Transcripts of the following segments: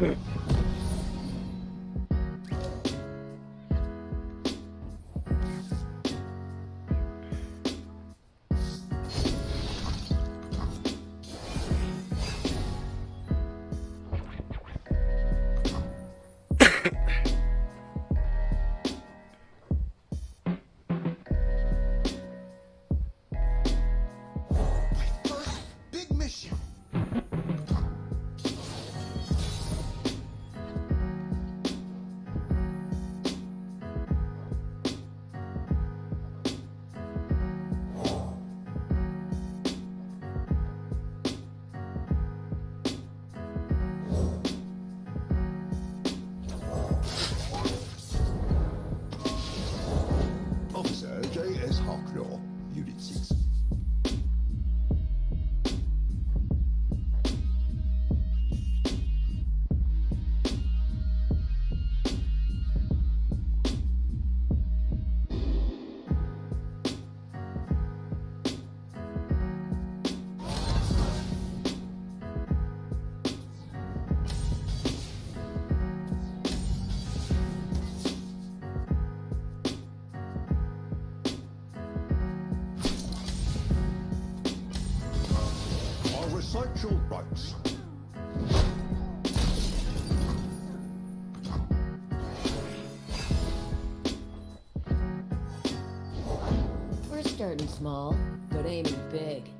Mm-hmm. Small, but aiming big.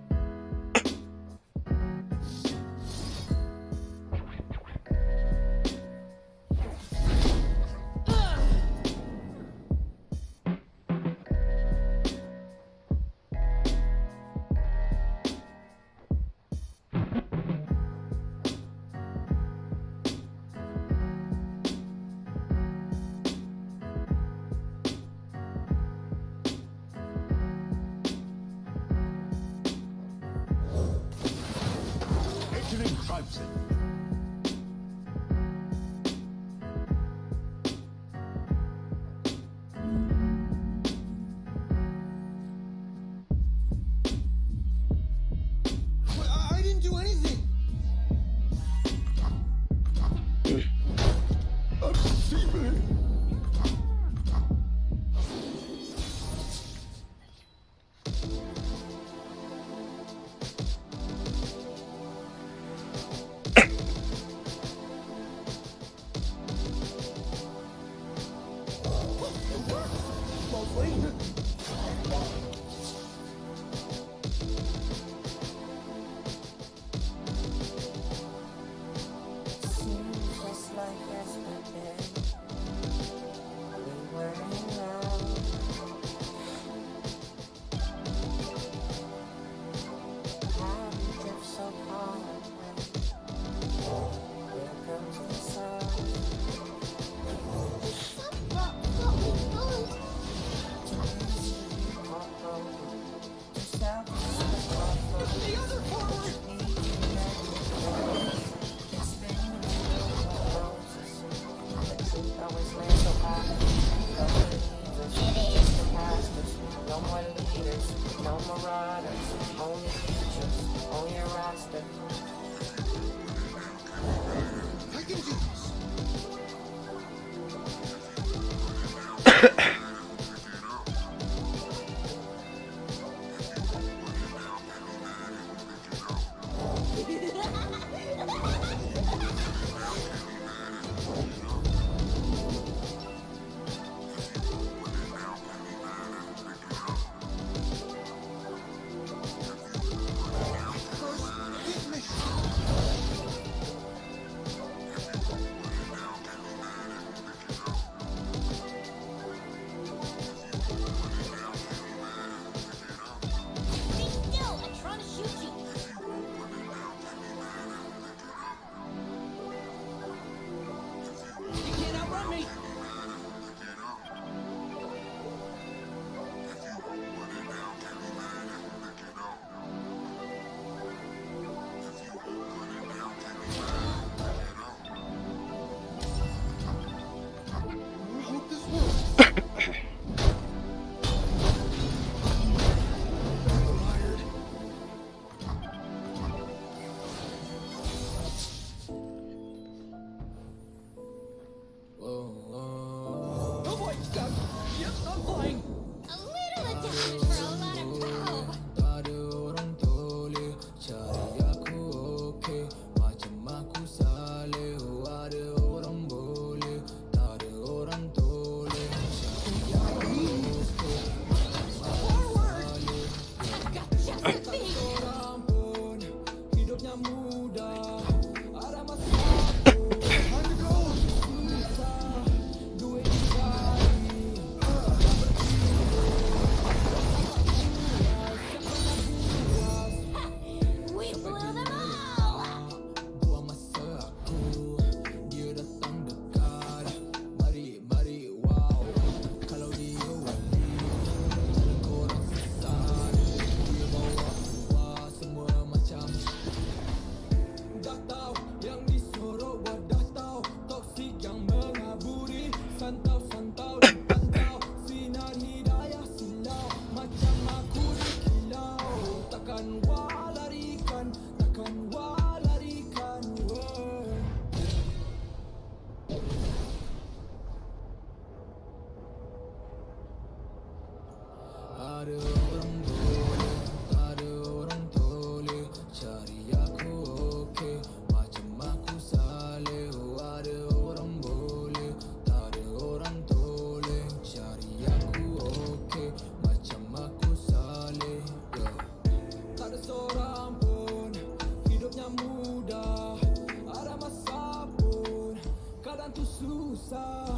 tu susa,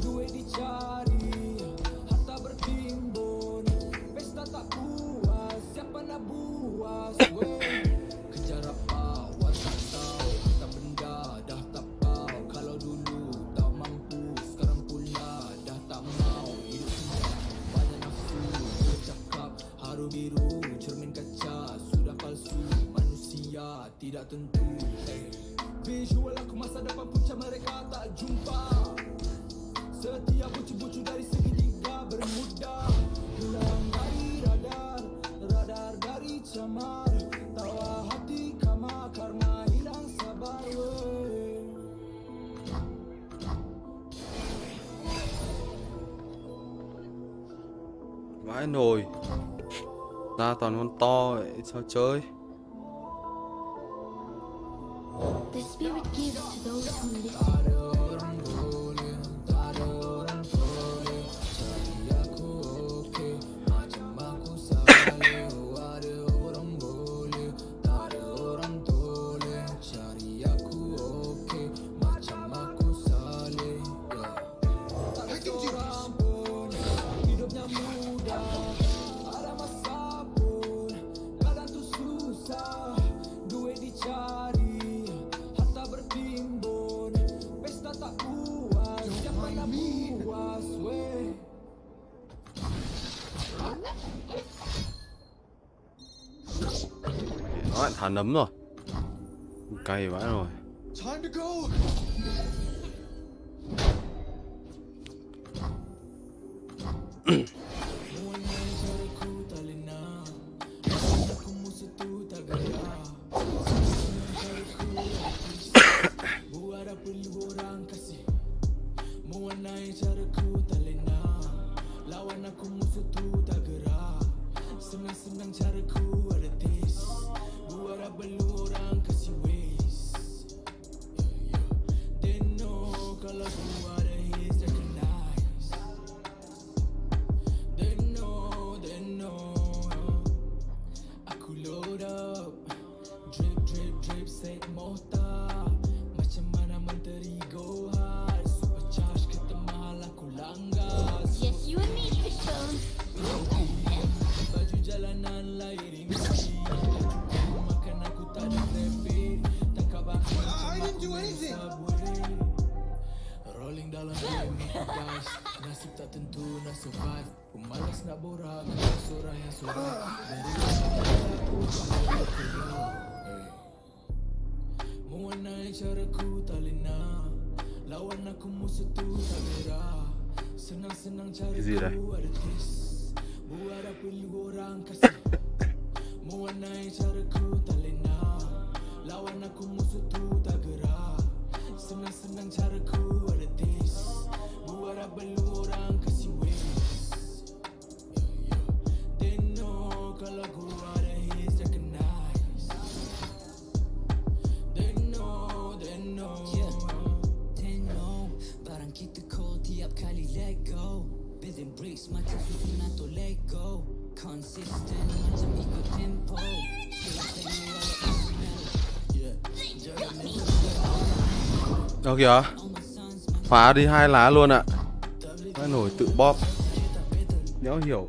due di diciamo. nồi ra toàn con to vậy sao chơi The. nấm rồi. Cay vãi rồi. curhat Ku malas nak borak surah yang surat Dari aku Kau keluar tak lena Lawan aku musuh tu tak merah. Senang-senang caraku ada tis Buat apa lu orang kasih? Mewarnai caraku tak lena Lawan aku musuh tu tak gerak Senang-senang caraku ada tis Buat apa lu orang kasih? Building bricks, my Đâu kìa Phá đi hai lá luôn ạ à. Nổi tự bóp Nhớ hiểu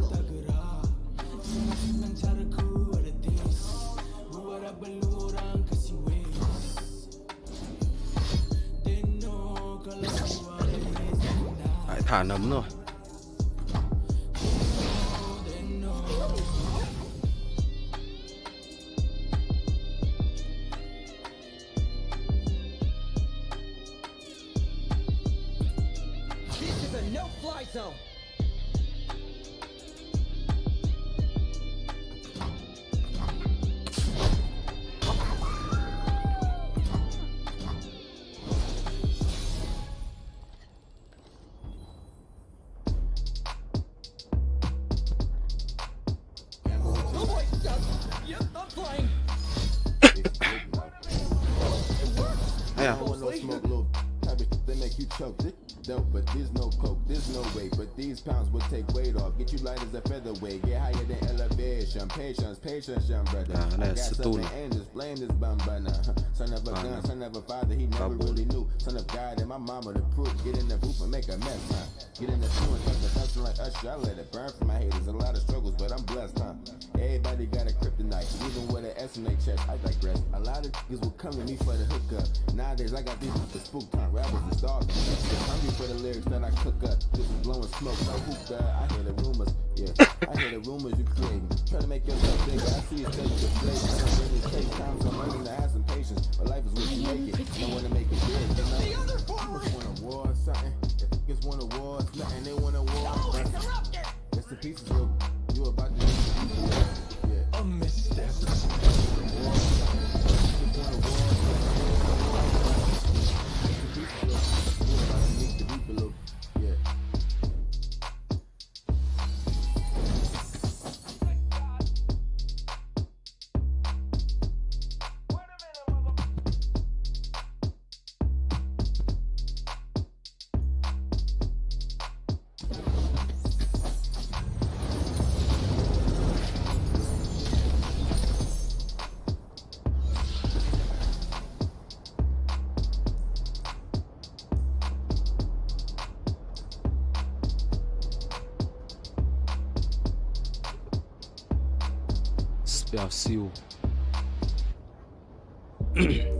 thả nấm rồi This is a no-fly zone. These pounds will take weight off. Get you light as a featherweight. Get higher than elevation. Patience, patience, young brother. Yeah, I got the something and just blame this bum burner. Son of a gun, son of a father, he never Baboon. really knew. Son of God and my mama the proof. Get in the booth and make a mess, huh? Get in the queue and the hustle like Usher. I let it burn for my haters. A lot of struggles, but I'm blessed, huh? Everybody got a kryptonite, even with an S in their chest. I digress. A lot of niggas will come to me for the hookup. Nowadays, I got these with the spook time. Rappers and stars. They're hungry for the lyrics that I cook up. This is blowing smoke, no hookah. I hear the rumors, yeah. I hear the rumors you creating. Try to make yourself bigger. I see it steady deflating. Some really take time, so I'm learning to have some patience. But life is what you make it. Don't wanna make it big, you know? The other forward. Niggas want a war or something. If niggas want a war, it's nothing. They want a war. Oh, interrupted. Rest in pieces, little. You about to Yeah. A misstep. spell Seu Arcil.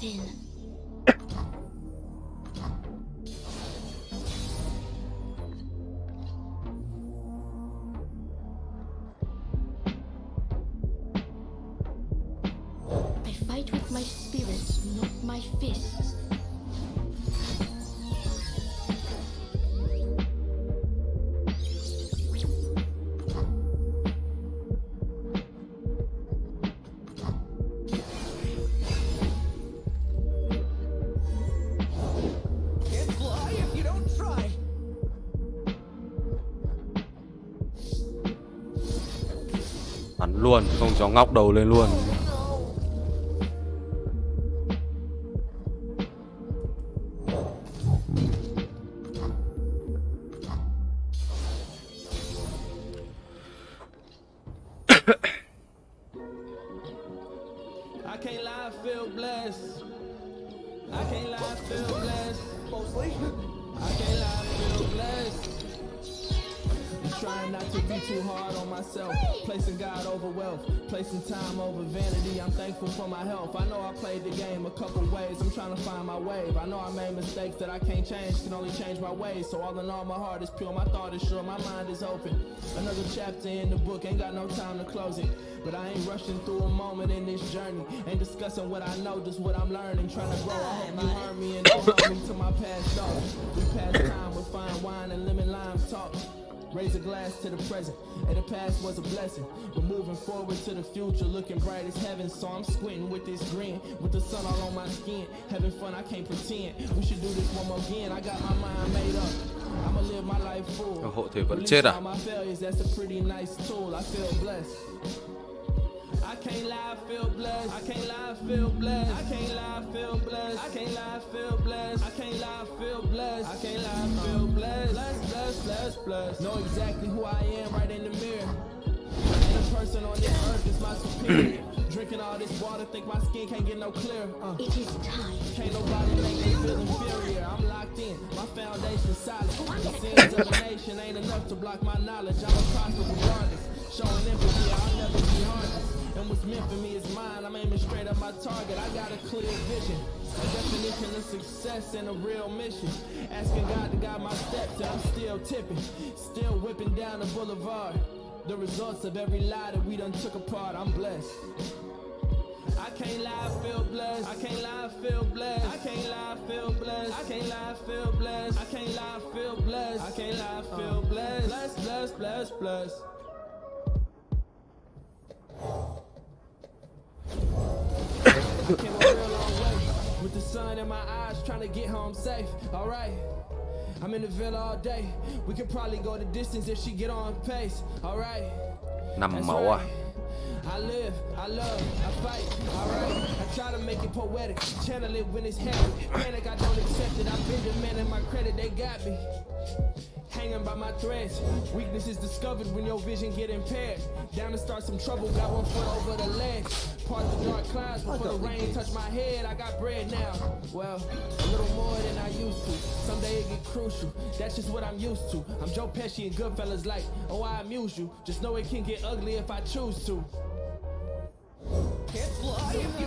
废了。Luôn không cho ngóc đầu lên luôn. Wealth, placing time over vanity. I'm thankful for my health. I know I played the game a couple ways. I'm trying to find my wave. I know I made mistakes that I can't change, can only change my ways. So all in all, my heart is pure, my thought is sure, my mind is open. Another chapter in the book, ain't got no time to close it. But I ain't rushing through a moment in this journey. Ain't discussing what I know, just what I'm learning. Trying to grow. I hope you heard me and don't me to my past thoughts. We pass time with fine wine and lemon lime talk. Raise a glass to the present, and the past was a blessing. But moving forward to the future, looking bright as heaven. So I'm squinting with this grin, with the sun all on my skin. Having fun, I can't pretend. We should do this one more again. I got my mind made up. I'ma live my life full. Hộ thủy vẫn chết à? my failures, that's a pretty nice tool. I feel blessed. I can't lie, I feel blessed. I can't lie, I feel blessed. I can't lie, I feel blessed. I can't lie, I feel blessed. I can't lie, I feel blessed. I can't lie, I feel blessed. Blessed, blessed, blessed, blessed. Know exactly who I am right in the mirror. And the person on this earth is my superior. Drinking all this water, think my skin can't get no clearer. Uh. It is time. Can't nobody make me feel inferior. I'm locked in, my foundation solid. The sins of a nation ain't enough to block my knowledge. I'm a prosper regardless. Showing empathy, I'll never be heartless. And what's meant for me is mine. I'm aiming straight at my target. I got a clear vision. A definition of success and a real mission. Asking God to guide my steps, and I'm still tipping. Still whipping down the boulevard. The results of every lie that we done took apart. I'm blessed. I can't lie, I feel blessed. I can't lie, I feel blessed. I can't lie, I feel blessed. I can't lie, I feel blessed. I can't lie, I feel blessed. I can't lie, I feel blessed. Blessed, blessed, blessed, blessed. with the sun in my eyes, trying to get home safe. All right. I'm in the villa all day. We could probably go the distance if she get on pace. All right. That's right. I live, I love, I fight, alright. I try to make it poetic, channel it when it's heavy. Panic, I don't accept it. I've been demanding my credit, they got me. Hanging by my threads. Weakness is discovered when your vision get impaired. Down to start some trouble, got one foot over the ledge. Part the dark clouds before the rain touch my head. I got bread now. Well, a little more than I used to. Someday it get crucial. That's just what I'm used to. I'm Joe Pesci and Goodfellas like, oh I amuse you. Just know it can get ugly if I choose to. Can't fly if you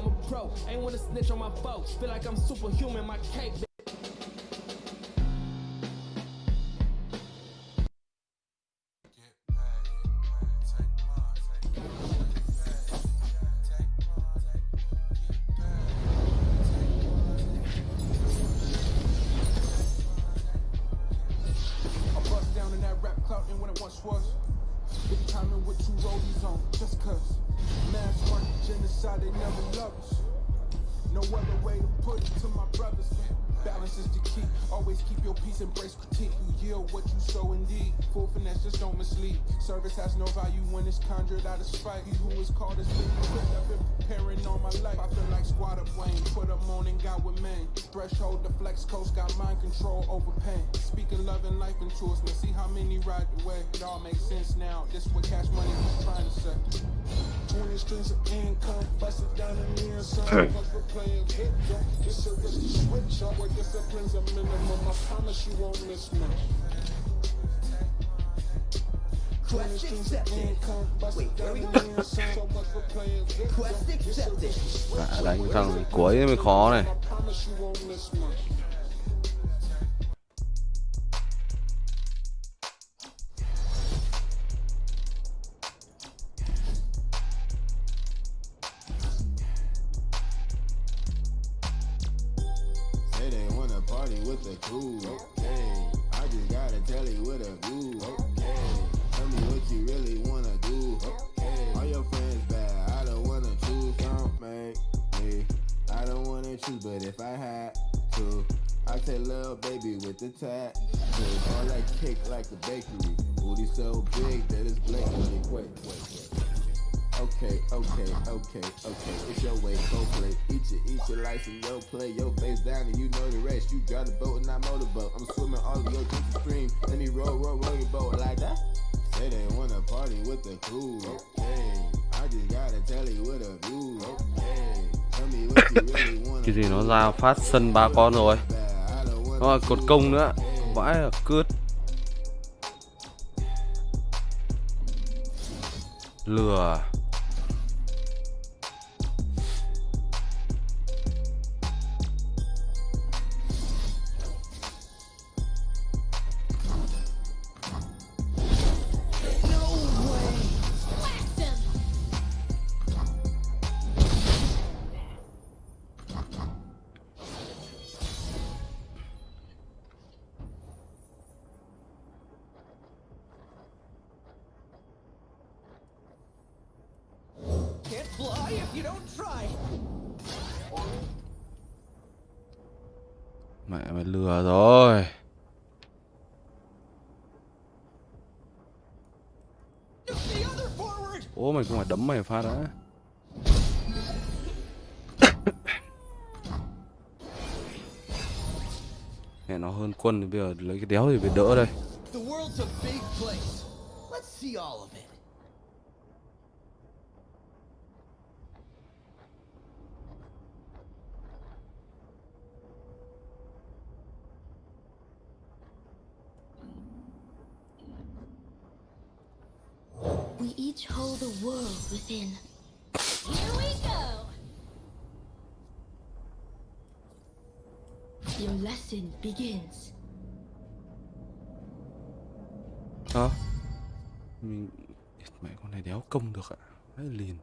I'm a pro. Ain't wanna snitch on my folks. Feel like I'm superhuman, my cape. Once was. Timing with two rollies on, just cuz. Mass market genocide, they never love us. No other way to put it to my brothers. Balance is the key. Always keep your peace, embrace critique. You yield what you sow indeed. Full finesse, just don't mislead. Service has no value when it's conjured out of spite. He who is called is being equipped. I've been preparing all my life. I feel like squatter Wayne. Put on and got with man. Threshold, the flex coast, got mind control over pain. Speaking love and life into us. Now see how many ride the way. It all makes sense now. This what cash money was trying to say. 20 streams of income, bust it down in the inside. Cause we're playing a risky switch up discipline's a minimum. I promise you won't miss me. Quest accepted. Wait, where we go? Quest accepted. Đánh thằng cuối mới khó này. with the crew. Okay, I just gotta tell you what a do. Okay, tell me what you really wanna do. Okay, all your friends bad, I don't wanna choose. Don't make me, I don't wanna choose, but if I had to, I'd say little baby with the tattoo. All that cake like a bakery, booty so big that it's blatantly quick. Okay, okay, okay, okay. It's your way, go play. Eat your, eat your life and yo play. Yo face down and you know the rest. You got a boat and I motorboat. I'm swimming all of your drinks stream. Let me roll, roll, roll your boat like that. Say they wanna party with the crew. Okay, I just gotta tell you what a view. Okay, tell me what you really wanna Cái gì nó ra phát sân ba con rồi Nó là cột công nữa Vãi là cướp Lừa mày phá phải đã Mẹ nó hơn quân thì bây giờ lấy cái đéo thì phải đỡ đây The world's a big place. Let's see all of it. We the world within. Here we go. Your lesson begins. Hả? Mình... Mẹ con này đéo công được ạ À? Hãy liền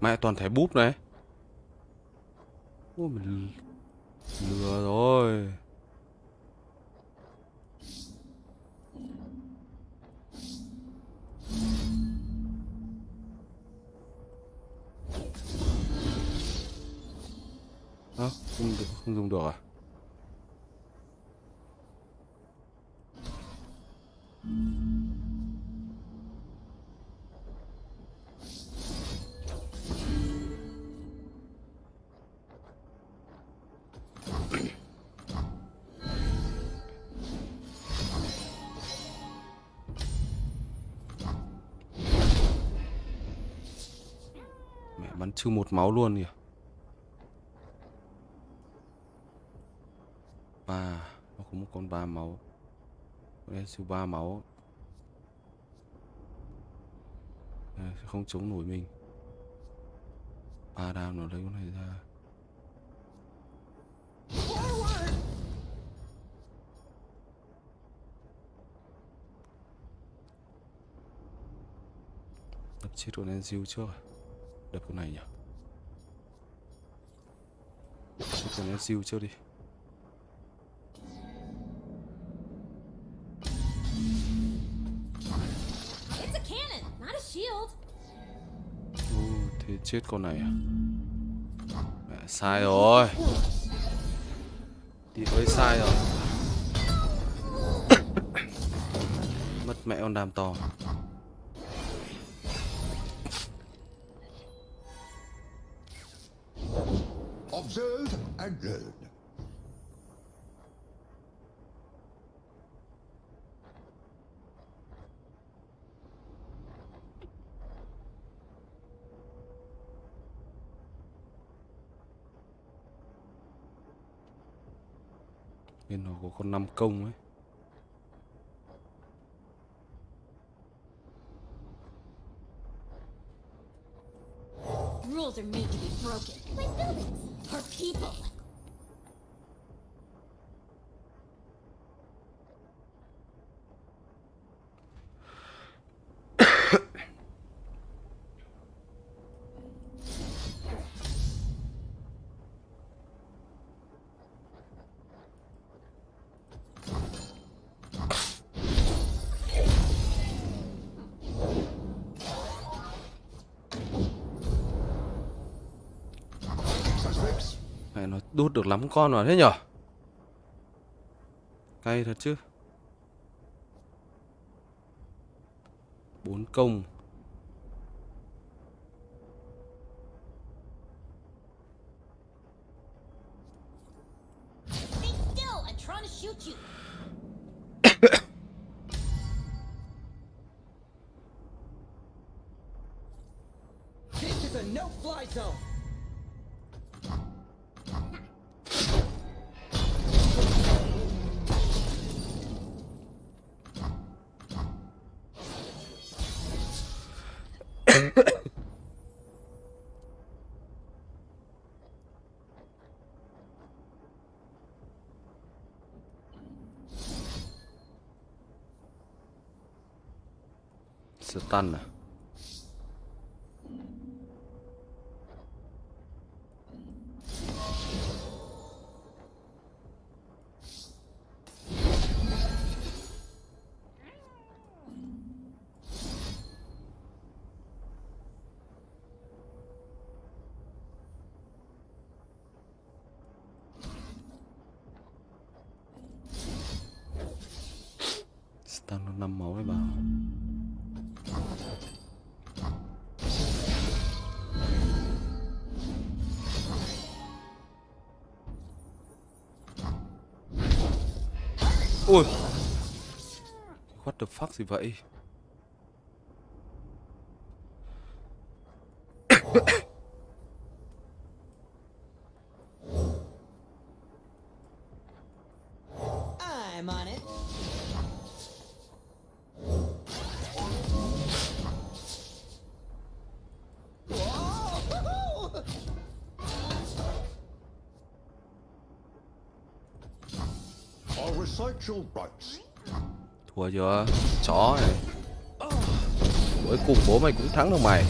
Mẹ toàn thẻ búp này Ôi mình sư một máu luôn kìa. Ba nó có một con ba máu. Con này siêu ba máu. À, không chống nổi mình. Ba đam nó lấy con này ra. Đập chết con Enziu trước à? đập con này nhỉ? Chết con Enziu trước đi. Ô, thế chết con này à? Mẹ sai rồi. Thì ơi sai rồi. Mất mẹ con đàm to quá Bên nó có con năm công ấy Rules are made to be broken. My buildings. Her people. Mẹ nó đút được lắm con vào thế nhở? Cay thật chứ. Bốn công. sẽ tan này Ui What the fuck gì vậy? Thua chưa? Chó này. Cuối cùng bố mày cũng thắng được mày.